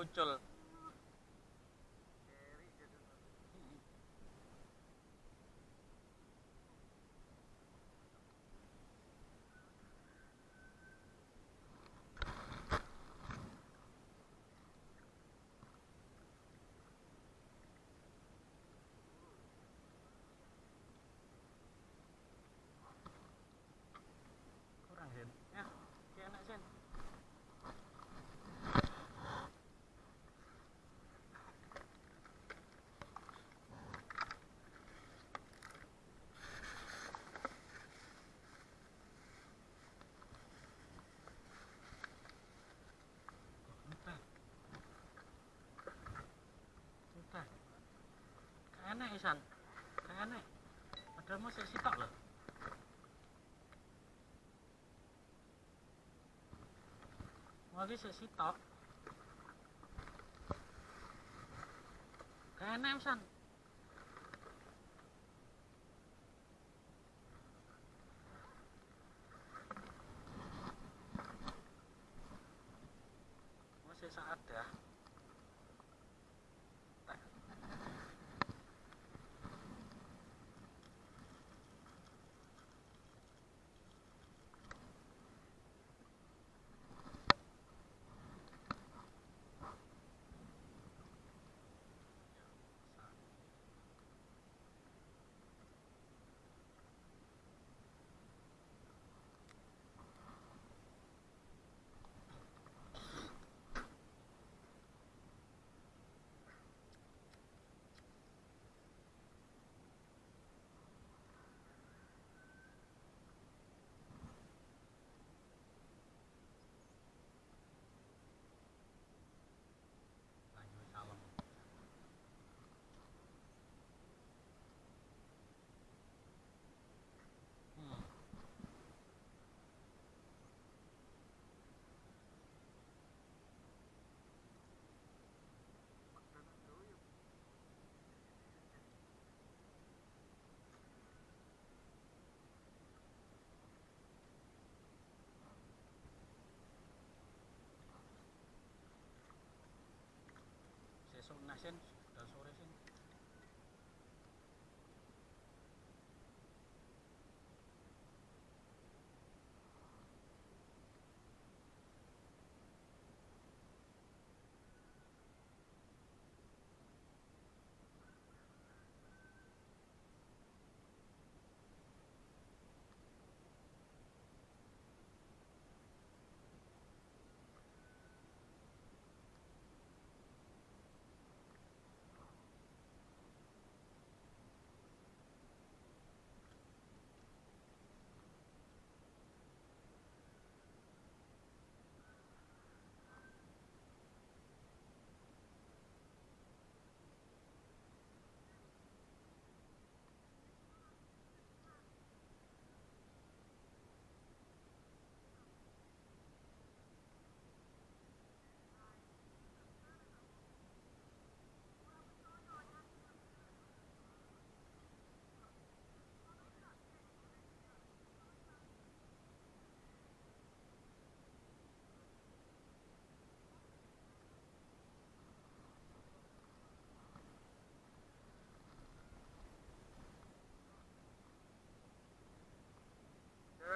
Ujjwal Kayak enak Isan. Kayak enak. Padahal masih sitok loh. Lagi sik sitok. Kayak enak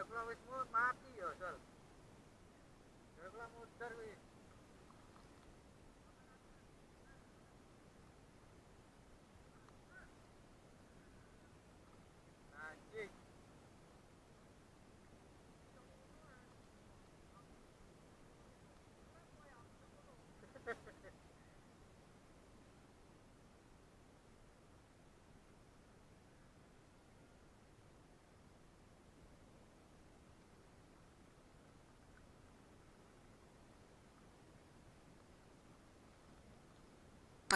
Regular with more, Marty yourself. Regular to service.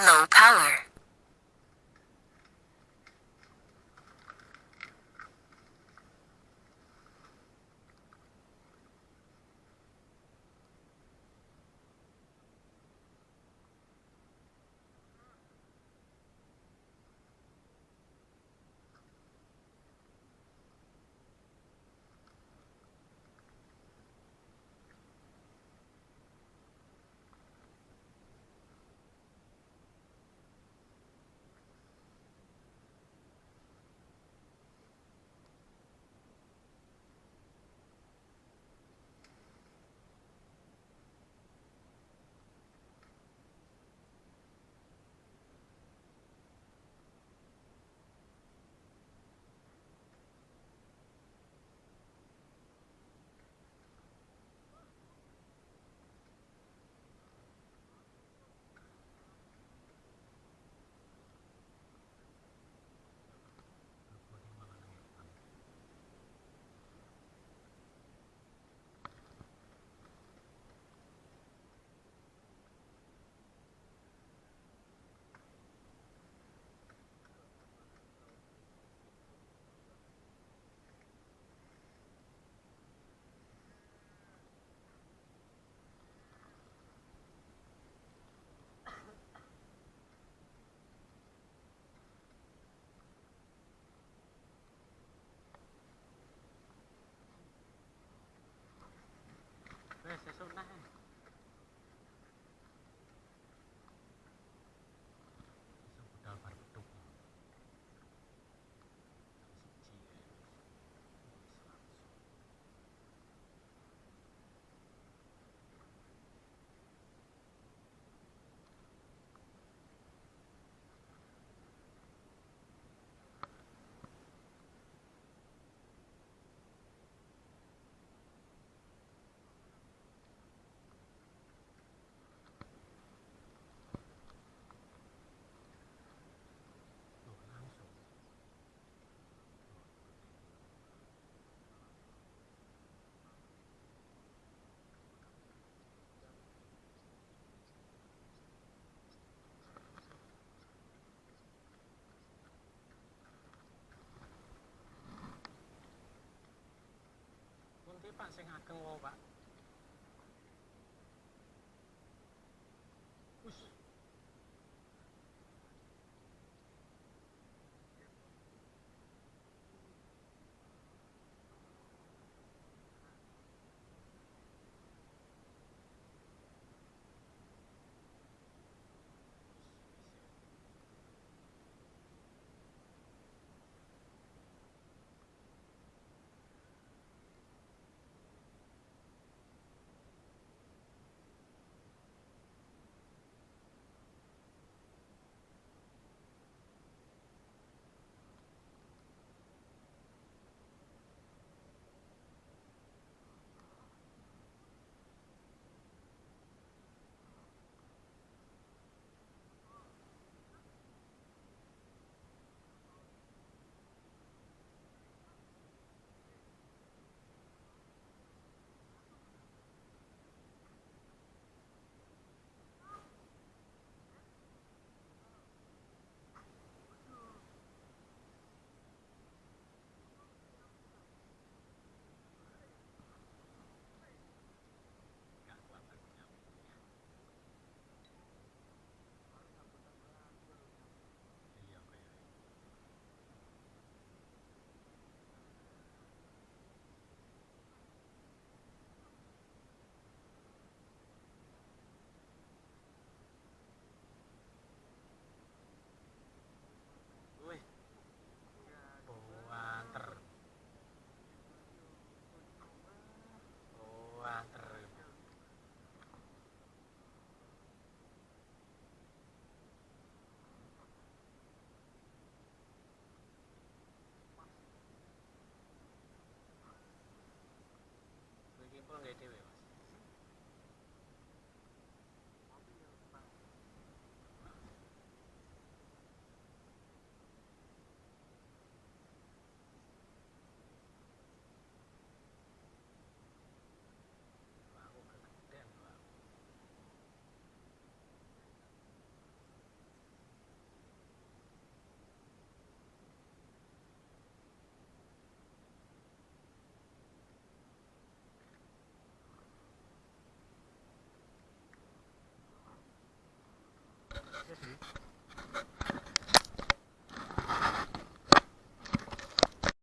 Low power. 放心啊跟我玩